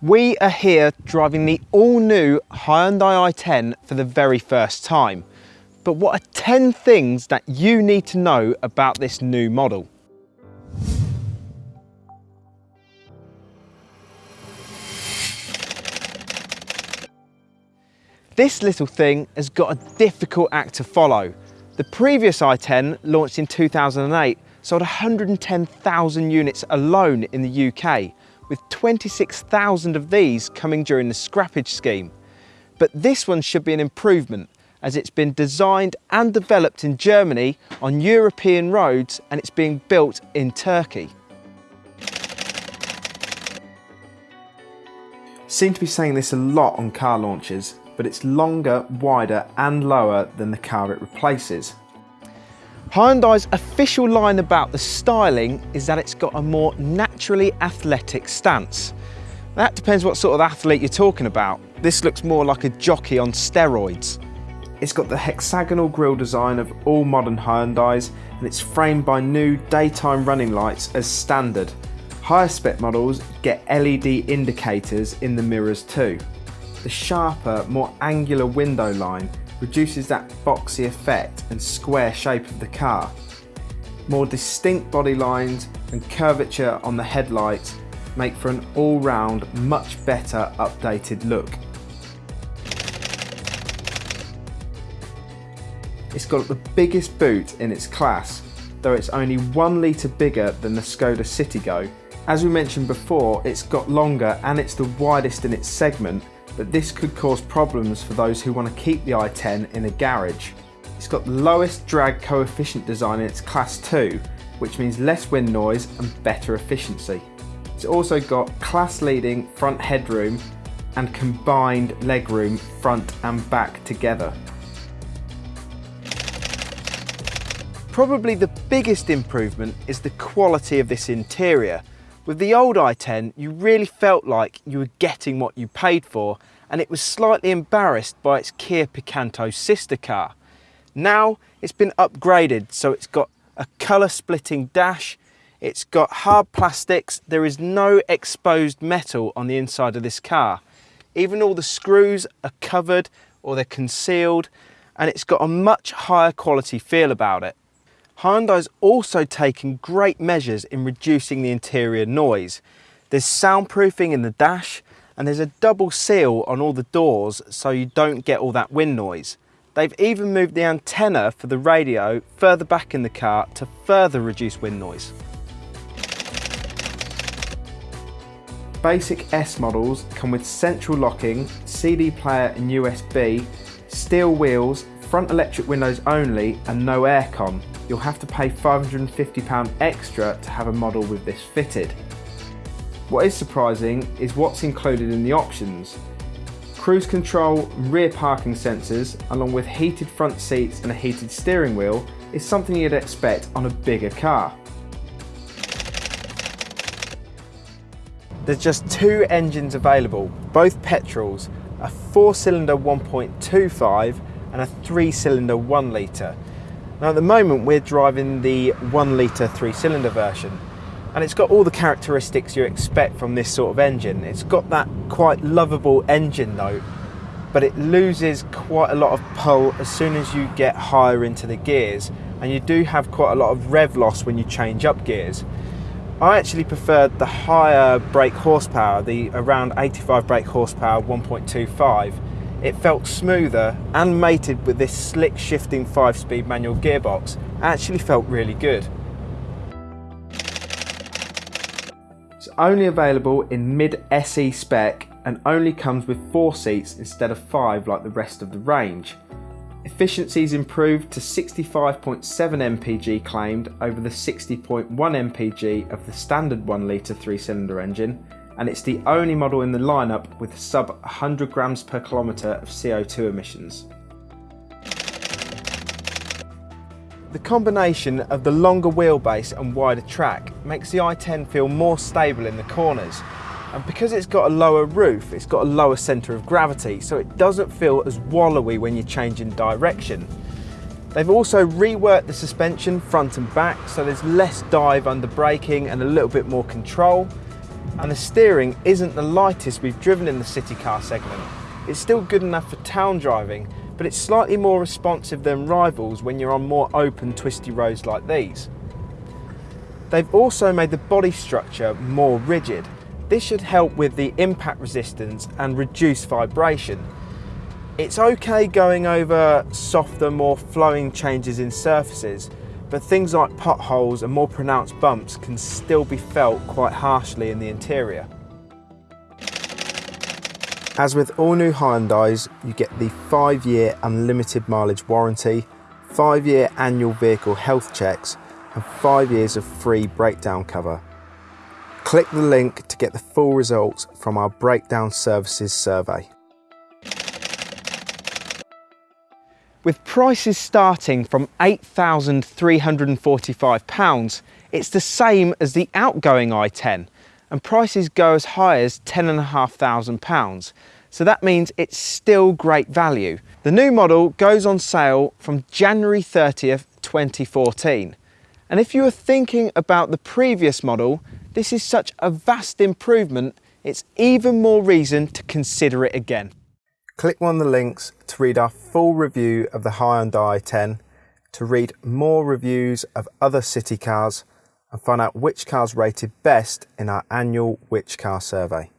We are here driving the all-new Hyundai i10 for the very first time. But what are 10 things that you need to know about this new model? This little thing has got a difficult act to follow. The previous i10, launched in 2008, sold 110,000 units alone in the UK, with 26,000 of these coming during the scrappage scheme. But this one should be an improvement as it's been designed and developed in Germany on European roads and it's being built in Turkey. Seem to be saying this a lot on car launches, but it's longer, wider and lower than the car it replaces. Hyundai's official line about the styling is that it's got a more naturally athletic stance. That depends what sort of athlete you're talking about. This looks more like a jockey on steroids. It's got the hexagonal grille design of all modern Hyundais and it's framed by new daytime running lights as standard. Higher spec models get LED indicators in the mirrors too. The sharper, more angular window line reduces that boxy effect and square shape of the car. More distinct body lines and curvature on the headlights make for an all-round much better updated look. It's got the biggest boot in its class, though it's only one litre bigger than the Skoda Citigo. As we mentioned before, it's got longer and it's the widest in its segment, but this could cause problems for those who want to keep the i10 in a garage. It's got the lowest drag coefficient design in its class 2, which means less wind noise and better efficiency. It's also got class leading front headroom and combined legroom front and back together. Probably the biggest improvement is the quality of this interior. With the old i10, you really felt like you were getting what you paid for and it was slightly embarrassed by its Kia Picanto sister car. Now it's been upgraded so it's got a colour splitting dash, it's got hard plastics, there is no exposed metal on the inside of this car. Even all the screws are covered or they're concealed and it's got a much higher quality feel about it. Hyundai's also taken great measures in reducing the interior noise. There's soundproofing in the dash and there's a double seal on all the doors so you don't get all that wind noise. They've even moved the antenna for the radio further back in the car to further reduce wind noise. Basic S models come with central locking, CD player and USB, steel wheels, front electric windows only and no aircon you'll have to pay £550 extra to have a model with this fitted. What is surprising is what's included in the options. Cruise control, rear parking sensors, along with heated front seats and a heated steering wheel is something you'd expect on a bigger car. There's just two engines available, both petrols, a four cylinder 1.25 and a three cylinder one litre. Now at the moment we're driving the one litre three cylinder version and it's got all the characteristics you expect from this sort of engine. It's got that quite lovable engine note but it loses quite a lot of pull as soon as you get higher into the gears and you do have quite a lot of rev loss when you change up gears. I actually preferred the higher brake horsepower, the around 85 brake horsepower 1.25 it felt smoother and mated with this slick shifting 5-speed manual gearbox actually felt really good. It's only available in mid SE spec and only comes with 4 seats instead of 5 like the rest of the range. Efficiency is improved to 65.7 mpg claimed over the 60.1 mpg of the standard 1 litre 3 cylinder engine and it's the only model in the lineup with sub 100 grams per kilometre of CO2 emissions. The combination of the longer wheelbase and wider track makes the i10 feel more stable in the corners and because it's got a lower roof it's got a lower centre of gravity so it doesn't feel as wallowy when you're changing direction. They've also reworked the suspension front and back so there's less dive under braking and a little bit more control and the steering isn't the lightest we've driven in the city car segment. It's still good enough for town driving, but it's slightly more responsive than rivals when you're on more open twisty roads like these. They've also made the body structure more rigid. This should help with the impact resistance and reduce vibration. It's okay going over softer, more flowing changes in surfaces, but things like potholes and more pronounced bumps can still be felt quite harshly in the interior. As with all new Hyundais, you get the 5-year unlimited mileage warranty, 5-year annual vehicle health checks and 5 years of free breakdown cover. Click the link to get the full results from our breakdown services survey. With prices starting from £8,345, it's the same as the outgoing i10 and prices go as high as £10,500. So that means it's still great value. The new model goes on sale from January 30th, 2014. And if you are thinking about the previous model, this is such a vast improvement, it's even more reason to consider it again. Click one of the links to read our full review of the Hyundai i10, to read more reviews of other city cars and find out which cars rated best in our annual Which Car survey.